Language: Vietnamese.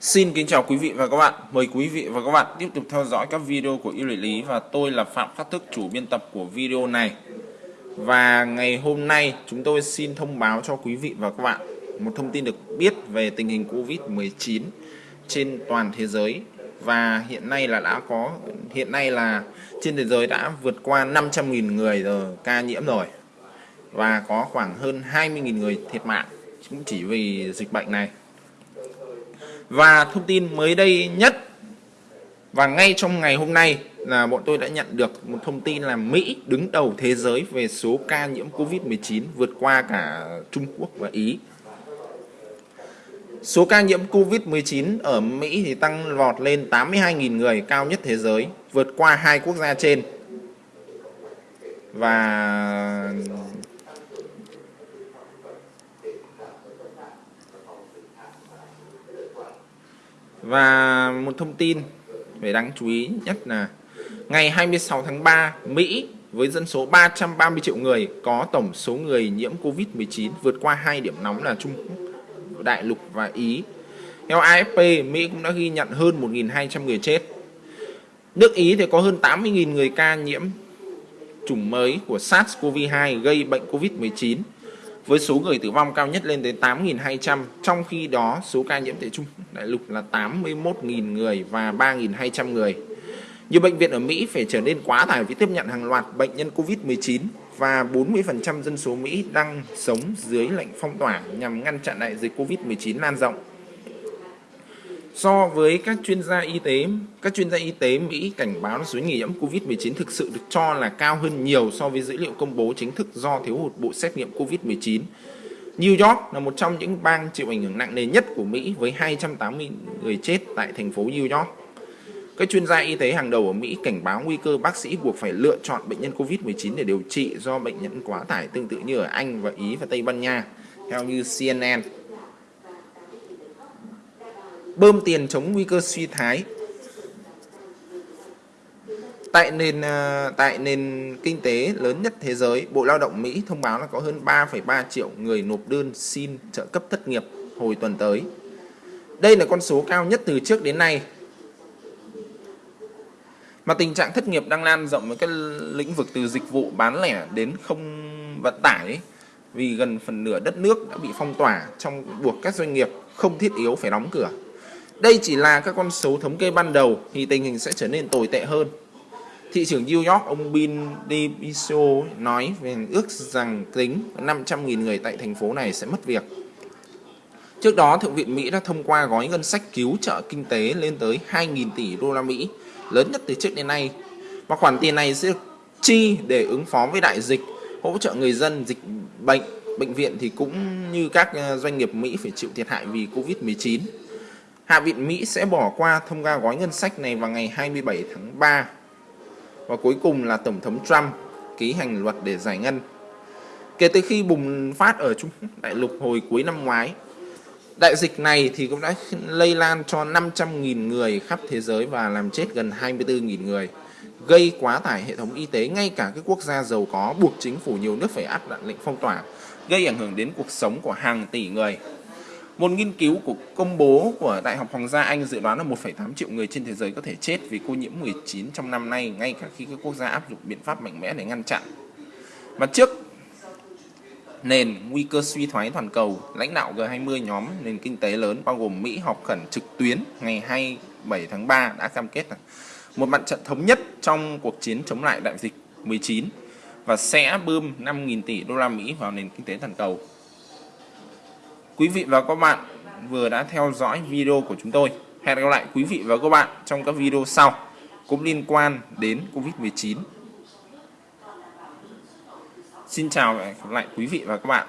Xin kính chào quý vị và các bạn. Mời quý vị và các bạn tiếp tục theo dõi các video của yêu lý và tôi là Phạm Phát Thức, chủ biên tập của video này. Và ngày hôm nay chúng tôi xin thông báo cho quý vị và các bạn một thông tin được biết về tình hình Covid-19 trên toàn thế giới và hiện nay là đã có hiện nay là trên thế giới đã vượt qua 500.000 người rồi ca nhiễm rồi và có khoảng hơn 20.000 người thiệt mạng cũng chỉ vì dịch bệnh này và thông tin mới đây nhất và ngay trong ngày hôm nay là bọn tôi đã nhận được một thông tin là Mỹ đứng đầu thế giới về số ca nhiễm Covid-19 vượt qua cả Trung Quốc và Ý. Số ca nhiễm Covid-19 ở Mỹ thì tăng vọt lên 82.000 người cao nhất thế giới, vượt qua hai quốc gia trên. Và Và một thông tin về đáng chú ý nhất là ngày 26 tháng 3, Mỹ với dân số 330 triệu người có tổng số người nhiễm Covid-19 vượt qua hai điểm nóng là Trung Quốc, Đại lục và Ý. Theo AFP, Mỹ cũng đã ghi nhận hơn 1.200 người chết. Nước Ý thì có hơn 80.000 người ca nhiễm chủng mới của SARS-CoV-2 gây bệnh Covid-19 với số người tử vong cao nhất lên tới 8.200, trong khi đó số ca nhiễm tại Trung Đại lục là 81.000 người và 3.200 người. Nhiều bệnh viện ở Mỹ phải trở nên quá tải vì tiếp nhận hàng loạt bệnh nhân COVID-19 và 40% dân số Mỹ đang sống dưới lệnh phong tỏa nhằm ngăn chặn đại dịch COVID-19 lan rộng. So với các chuyên gia y tế, các chuyên gia y tế Mỹ cảnh báo số người nhiễm COVID-19 thực sự được cho là cao hơn nhiều so với dữ liệu công bố chính thức do thiếu hụt bộ xét nghiệm COVID-19. New York là một trong những bang chịu ảnh hưởng nặng nề nhất của Mỹ với 280 người chết tại thành phố New York. Các chuyên gia y tế hàng đầu ở Mỹ cảnh báo nguy cơ bác sĩ buộc phải lựa chọn bệnh nhân COVID-19 để điều trị do bệnh nhân quá tải tương tự như ở Anh và Ý và Tây Ban Nha, theo như CNN bơm tiền chống nguy cơ suy thái tại nền à, tại nền kinh tế lớn nhất thế giới, Bộ Lao động Mỹ thông báo là có hơn 3,3 triệu người nộp đơn xin trợ cấp thất nghiệp hồi tuần tới. Đây là con số cao nhất từ trước đến nay. Mà tình trạng thất nghiệp đang lan rộng với các lĩnh vực từ dịch vụ bán lẻ đến không vận tải ấy, vì gần phần nửa đất nước đã bị phong tỏa trong buộc các doanh nghiệp không thiết yếu phải đóng cửa. Đây chỉ là các con số thống kê ban đầu thì tình hình sẽ trở nên tồi tệ hơn. Thị trưởng New York ông Bill de nói về ước rằng tính 500.000 người tại thành phố này sẽ mất việc. Trước đó, Thượng viện Mỹ đã thông qua gói ngân sách cứu trợ kinh tế lên tới 2.000 tỷ đô la Mỹ, lớn nhất từ trước đến nay. Và khoản tiền này sẽ được chi để ứng phó với đại dịch, hỗ trợ người dân dịch bệnh. Bệnh viện thì cũng như các ờ, doanh nghiệp Mỹ phải chịu thiệt hại vì Covid-19. Hạ viện Mỹ sẽ bỏ qua thông qua gói ngân sách này vào ngày 27 tháng 3. Và cuối cùng là Tổng thống Trump ký hành luật để giải ngân. Kể từ khi bùng phát ở Trung Đại lục hồi cuối năm ngoái, đại dịch này thì cũng đã lây lan cho 500.000 người khắp thế giới và làm chết gần 24.000 người, gây quá tải hệ thống y tế ngay cả các quốc gia giàu có buộc chính phủ nhiều nước phải áp đặt lệnh phong tỏa, gây ảnh hưởng đến cuộc sống của hàng tỷ người. Một nghiên cứu của công bố của Đại học Hoàng gia Anh dự đoán là 1,8 triệu người trên thế giới có thể chết vì cô nhiễm 19 trong năm nay ngay cả khi các quốc gia áp dụng biện pháp mạnh mẽ để ngăn chặn. Và trước nền nguy cơ suy thoái toàn cầu, lãnh đạo G20 nhóm nền kinh tế lớn bao gồm Mỹ họp khẩn trực tuyến ngày 27 tháng 3 đã cam kết là một mặt trận thống nhất trong cuộc chiến chống lại đại dịch 19 và sẽ bơm 5.000 tỷ đô la Mỹ vào nền kinh tế toàn cầu. Quý vị và các bạn vừa đã theo dõi video của chúng tôi. Hẹn gặp lại quý vị và các bạn trong các video sau, cũng liên quan đến Covid-19. Xin chào và hẹn gặp lại quý vị và các bạn.